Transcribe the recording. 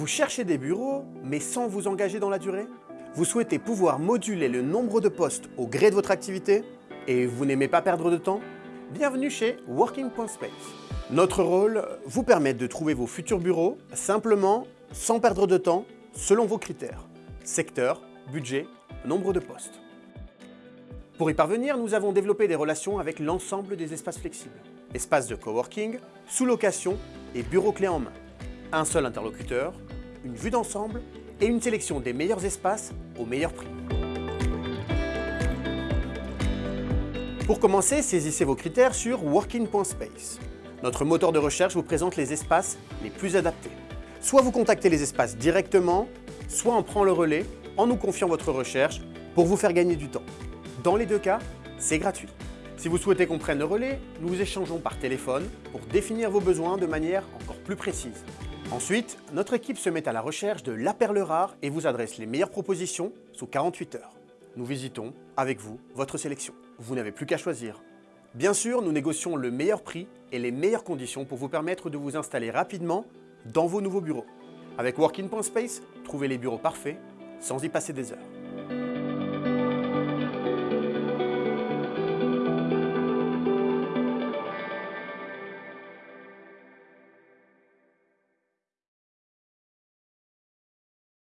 Vous cherchez des bureaux, mais sans vous engager dans la durée? Vous souhaitez pouvoir moduler le nombre de postes au gré de votre activité? Et vous n'aimez pas perdre de temps? Bienvenue chez Working.space. Notre rôle, vous permettre de trouver vos futurs bureaux simplement, sans perdre de temps, selon vos critères. Secteur, budget, nombre de postes. Pour y parvenir, nous avons développé des relations avec l'ensemble des espaces flexibles. Espaces de coworking, sous-location et bureaux clés en main un seul interlocuteur, une vue d'ensemble et une sélection des meilleurs espaces au meilleur prix. Pour commencer, saisissez vos critères sur Working.space. Notre moteur de recherche vous présente les espaces les plus adaptés. Soit vous contactez les espaces directement, soit on prend le relais en nous confiant votre recherche pour vous faire gagner du temps. Dans les deux cas, c'est gratuit. Si vous souhaitez qu'on prenne le relais, nous échangeons par téléphone pour définir vos besoins de manière encore plus précise. Ensuite, notre équipe se met à la recherche de la perle rare et vous adresse les meilleures propositions sous 48 heures. Nous visitons, avec vous, votre sélection. Vous n'avez plus qu'à choisir. Bien sûr, nous négocions le meilleur prix et les meilleures conditions pour vous permettre de vous installer rapidement dans vos nouveaux bureaux. Avec Working.space, trouvez les bureaux parfaits sans y passer des heures.